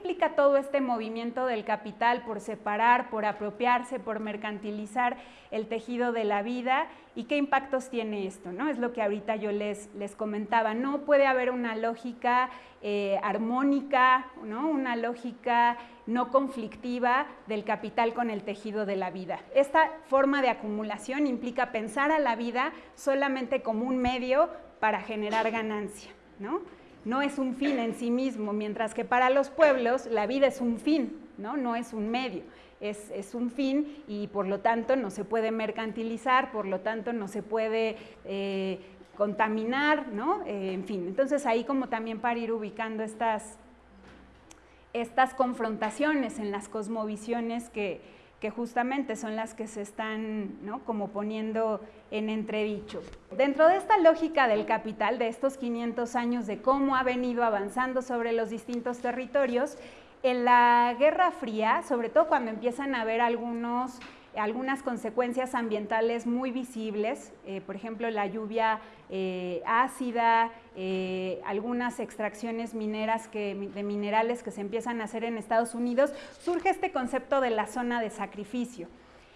implica todo este movimiento del capital por separar, por apropiarse, por mercantilizar el tejido de la vida y qué impactos tiene esto? ¿no? Es lo que ahorita yo les, les comentaba. No puede haber una lógica eh, armónica, ¿no? una lógica no conflictiva del capital con el tejido de la vida. Esta forma de acumulación implica pensar a la vida solamente como un medio para generar ganancia. ¿no? No es un fin en sí mismo, mientras que para los pueblos la vida es un fin, no, no es un medio. Es, un fin y por lo tanto no se puede mercantilizar, por lo tanto no se puede eh, contaminar, ¿no? Eh, en fin, entonces ahí como también para ir ubicando estas, estas confrontaciones en las cosmovisiones que, que justamente son las que se están como poniendo en entredicho. Dentro de esta lógica del capital, de estos 500 años de cómo ha venido avanzando sobre los distintos territorios, en la Guerra Fría, sobre todo cuando empiezan a haber algunos algunas consecuencias ambientales muy visibles, eh, por ejemplo la lluvia eh, ácida, eh, algunas extracciones mineras de minerales que se empiezan a hacer en Estados Unidos, surge este concepto de la zona de sacrificio.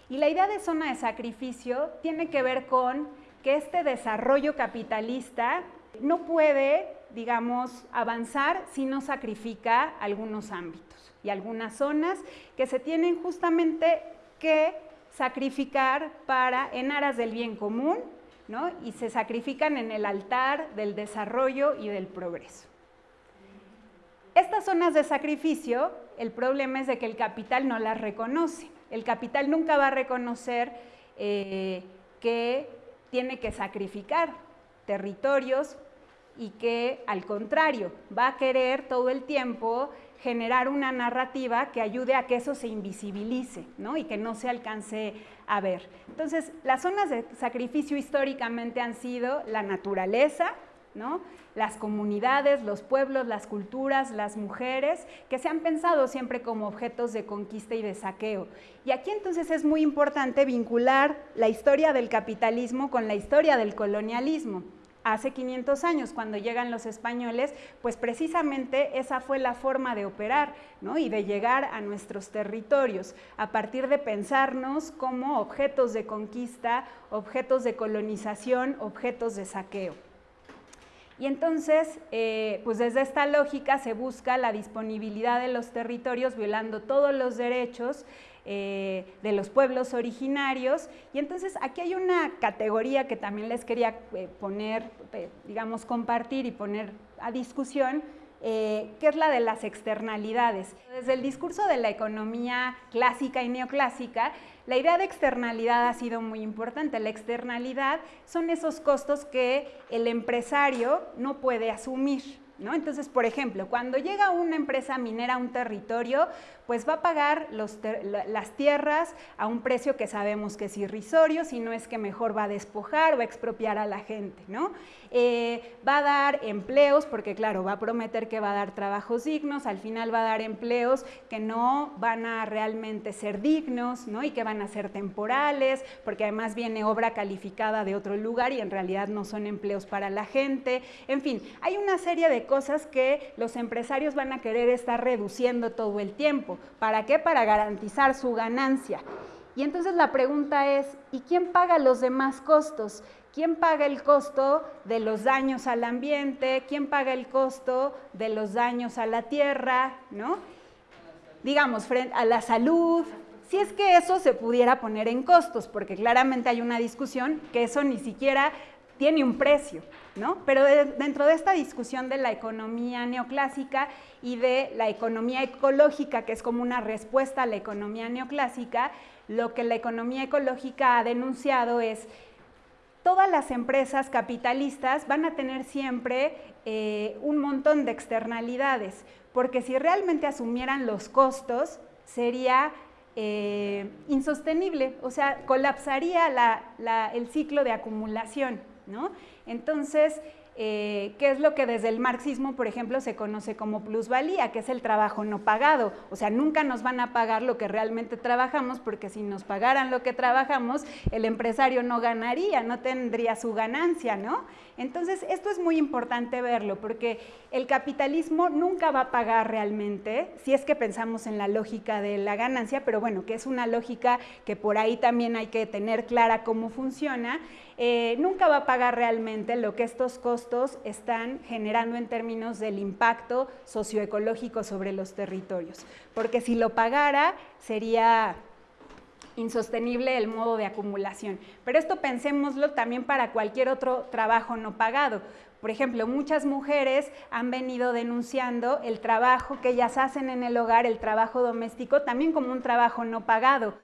Y la idea de zona de sacrificio tiene que ver con que este desarrollo capitalista no puede, digamos, avanzar si no sacrifica algunos ámbitos y algunas zonas que se tienen justamente que sacrificar para, en aras del bien común, ¿no? y se sacrifican en el altar del desarrollo y del progreso. Estas zonas de sacrificio, el problema es de que el capital no las reconoce. El capital nunca va a reconocer eh, que tiene que sacrificar territorios y que al contrario va a querer todo el tiempo generar una narrativa que ayude a que eso se invisibilice ¿no? y que no se alcance a ver. Entonces, las zonas de sacrificio históricamente han sido la naturaleza, ¿no? las comunidades, los pueblos, las culturas, las mujeres, que se han pensado siempre como objetos de conquista y de saqueo. Y aquí entonces es muy importante vincular la historia del capitalismo con la historia del colonialismo hace 500 años, cuando llegan los españoles, pues precisamente esa fue la forma de operar ¿no? y de llegar a nuestros territorios, a partir de pensarnos como objetos de conquista, objetos de colonización, objetos de saqueo. Y entonces, eh, pues desde esta lógica se busca la disponibilidad de los territorios violando todos los derechos eh, de los pueblos originarios. Y entonces aquí hay una categoría que también les quería eh, poner, digamos, compartir y poner a discusión, que es la de las externalidades. Desde el discurso de la economía clásica y neoclásica, la idea de externalidad ha sido muy importante. La externalidad son esos costos que el empresario no puede asumir. ¿no? Entonces, por ejemplo, cuando llega una empresa minera a un territorio, pues va a pagar las tierras a un precio que sabemos que es irrisorio, si no es que mejor va a despojar o a expropiar a la gente, ¿no? Eh, va a dar empleos, porque claro, va a prometer que va a dar trabajos dignos, al final va a dar empleos que no van a realmente ser dignos, ¿no? Y que van a ser temporales, porque además viene obra calificada de otro lugar y en realidad no son empleos para la gente. En fin, hay una serie de cosas que los empresarios van a querer estar reduciendo todo el tiempo. ¿Para qué? Para garantizar su ganancia. Y entonces la pregunta es, ¿y quién paga los demás costos? ¿Quién paga el costo de los daños al ambiente? ¿Quién paga el costo de los daños a la tierra? ¿no? Digamos, a la salud. Si es que eso se pudiera poner en costos, porque claramente hay una discusión que eso ni siquiera tiene un precio, ¿no? Pero dentro de esta discusión de la economía neoclásica y de la economía ecológica, que es como una respuesta a la economía neoclásica, lo que la economía ecológica ha denunciado es todas las empresas capitalistas van a tener siempre eh, un montón de externalidades, porque si realmente asumieran los costos, sería eh, insostenible, o sea, colapsaría el ciclo de acumulación. Entonces, eh, qué es lo que desde el marxismo, por ejemplo, se conoce como plusvalía, que es el trabajo no pagado. O sea, nunca nos van a pagar lo que realmente trabajamos, porque si nos pagaran lo que trabajamos, el empresario no ganaría, no tendría su ganancia, ¿no? Entonces, esto es muy importante verlo, porque el capitalismo nunca va a pagar realmente, si es que pensamos en la lógica de la ganancia, pero bueno, que es una lógica que por ahí también hay que tener clara cómo funciona, eh, nunca va a pagar realmente lo que estos están generando en términos del impacto socioecológico sobre los territorios. Porque si lo pagara, sería insostenible el modo de acumulación. Pero esto pensémoslo también para cualquier otro trabajo no pagado. Por ejemplo, muchas mujeres han venido denunciando el trabajo que ellas hacen en el hogar, el trabajo doméstico, también como un trabajo no pagado.